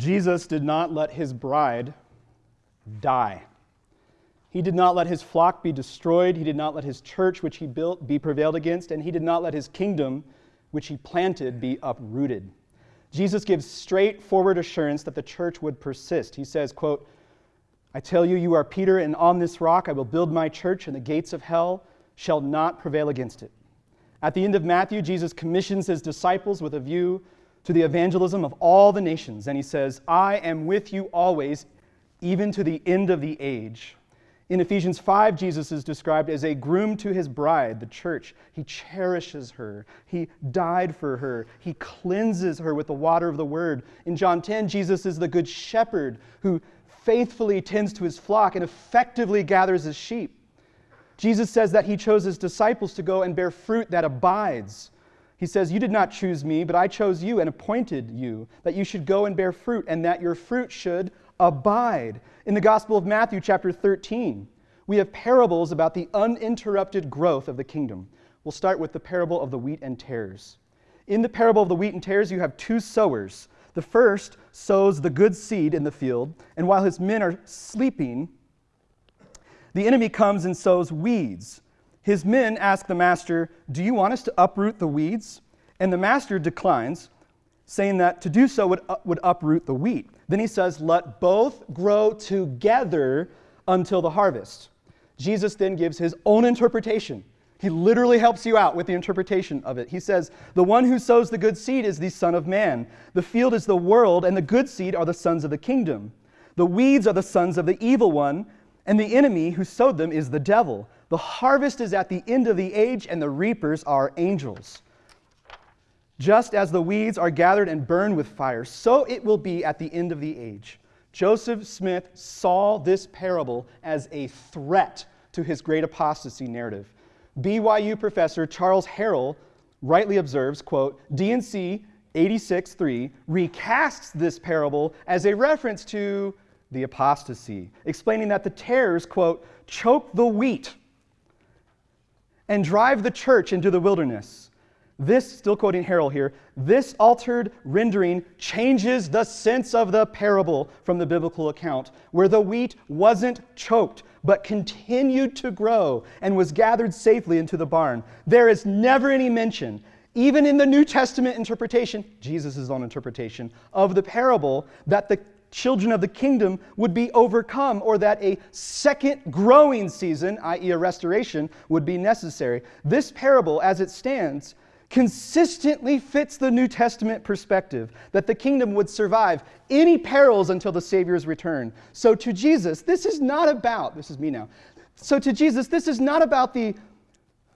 Jesus did not let his bride die. He did not let his flock be destroyed. He did not let his church, which he built, be prevailed against. And he did not let his kingdom, which he planted, be uprooted. Jesus gives straightforward assurance that the church would persist. He says, quote, I tell you, you are Peter, and on this rock I will build my church, and the gates of hell shall not prevail against it. At the end of Matthew, Jesus commissions his disciples with a view to the evangelism of all the nations. And he says, I am with you always, even to the end of the age. In Ephesians 5, Jesus is described as a groom to his bride, the church. He cherishes her. He died for her. He cleanses her with the water of the word. In John 10, Jesus is the good shepherd who faithfully tends to his flock and effectively gathers his sheep. Jesus says that he chose his disciples to go and bear fruit that abides. He says, You did not choose me, but I chose you and appointed you, that you should go and bear fruit, and that your fruit should abide. In the Gospel of Matthew, chapter 13, we have parables about the uninterrupted growth of the kingdom. We'll start with the parable of the wheat and tares. In the parable of the wheat and tares, you have two sowers. The first sows the good seed in the field, and while his men are sleeping, the enemy comes and sows weeds his men ask the master, Do you want us to uproot the weeds? And the master declines, saying that to do so would, uh, would uproot the wheat. Then he says, Let both grow together until the harvest. Jesus then gives his own interpretation. He literally helps you out with the interpretation of it. He says, The one who sows the good seed is the Son of Man. The field is the world, and the good seed are the sons of the kingdom. The weeds are the sons of the evil one, and the enemy who sowed them is the devil. The harvest is at the end of the age, and the reapers are angels. Just as the weeds are gathered and burned with fire, so it will be at the end of the age. Joseph Smith saw this parable as a threat to his great apostasy narrative. BYU professor Charles Harrell rightly observes, quote, D&C 86.3 recasts this parable as a reference to the apostasy, explaining that the tares, quote, choke the wheat and drive the church into the wilderness. This, still quoting Harrell here, this altered rendering changes the sense of the parable from the biblical account, where the wheat wasn't choked, but continued to grow and was gathered safely into the barn. There is never any mention, even in the New Testament interpretation, Jesus' own interpretation, of the parable, that the children of the kingdom would be overcome or that a second growing season, i.e., a restoration, would be necessary. This parable, as it stands, consistently fits the New Testament perspective that the kingdom would survive any perils until the Savior's return. So to Jesus, this is not about, this is me now. So to Jesus, this is not about the,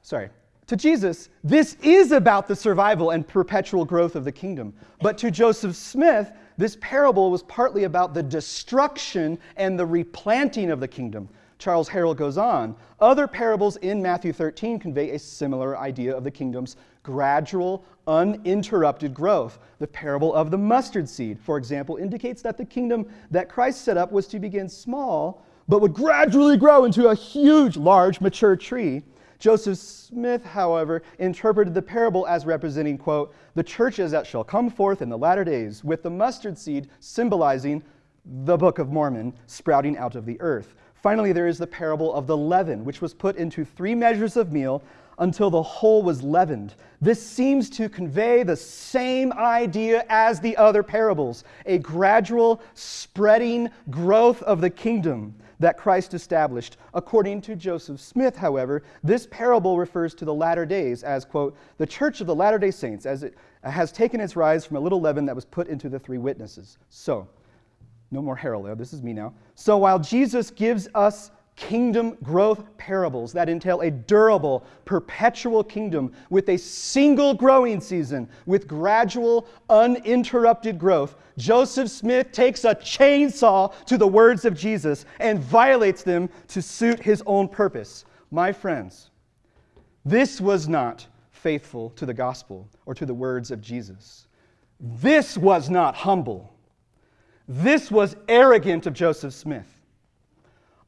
sorry, to Jesus, this is about the survival and perpetual growth of the kingdom. But to Joseph Smith, this parable was partly about the destruction and the replanting of the kingdom. Charles Harrell goes on. Other parables in Matthew 13 convey a similar idea of the kingdom's gradual, uninterrupted growth. The parable of the mustard seed, for example, indicates that the kingdom that Christ set up was to begin small, but would gradually grow into a huge, large, mature tree. Joseph Smith, however, interpreted the parable as representing, quote, the churches that shall come forth in the latter days, with the mustard seed symbolizing the Book of Mormon sprouting out of the earth. Finally, there is the parable of the leaven, which was put into three measures of meal until the whole was leavened. This seems to convey the same idea as the other parables a gradual spreading growth of the kingdom that Christ established. According to Joseph Smith, however, this parable refers to the latter days as, quote, the church of the latter day saints, as it has taken its rise from a little leaven that was put into the three witnesses. So, no more Harrell This is me now. So while Jesus gives us kingdom growth parables that entail a durable, perpetual kingdom with a single growing season with gradual, uninterrupted growth. Joseph Smith takes a chainsaw to the words of Jesus and violates them to suit his own purpose. My friends, this was not faithful to the gospel or to the words of Jesus. This was not humble. This was arrogant of Joseph Smith.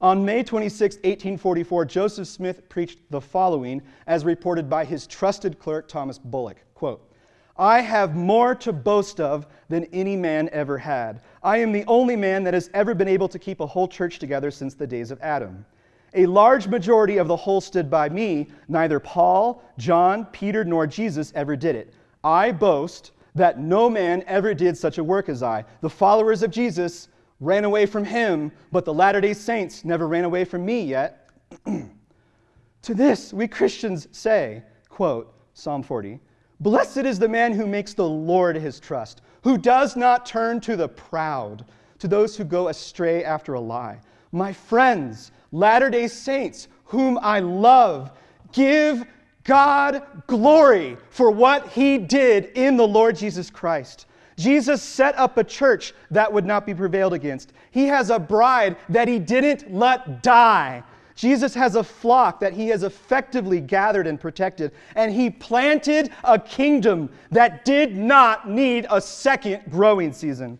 On May 26, 1844, Joseph Smith preached the following, as reported by his trusted clerk, Thomas Bullock. Quote, I have more to boast of than any man ever had. I am the only man that has ever been able to keep a whole church together since the days of Adam. A large majority of the whole stood by me. Neither Paul, John, Peter, nor Jesus ever did it. I boast that no man ever did such a work as I. The followers of Jesus ran away from him, but the Latter day Saints never ran away from me yet. to this, we Christians say, quote, Psalm 40, Blessed is the man who makes the Lord his trust, who does not turn to the proud, to those who go astray after a lie. My friends, Latter day Saints, whom I love, give God glory for what he did in the Lord Jesus Christ. Jesus set up a church that would not be prevailed against. He has a bride that he didn't let die. Jesus has a flock that he has effectively gathered and protected, and he planted a kingdom that did not need a second growing season.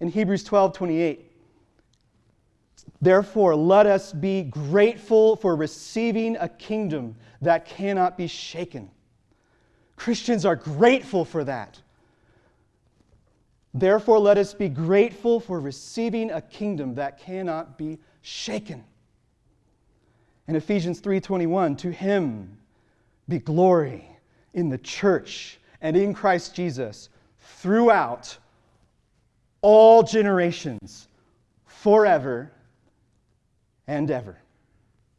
In Hebrews 12 28, therefore, let us be grateful for receiving a kingdom that cannot be shaken. Christians are grateful for that. Therefore, let us be grateful for receiving a kingdom that cannot be shaken. In Ephesians 3:21, to him be glory in the church and in Christ Jesus throughout all generations, forever and ever.